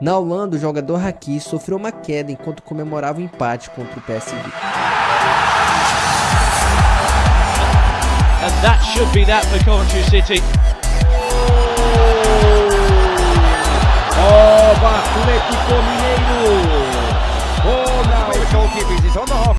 Na Holanda, o jogador Haki sofreu uma queda enquanto comemorava o empate contra o PSV. And that should be that for Coventry City. Oh, oh Atlético Mineiro!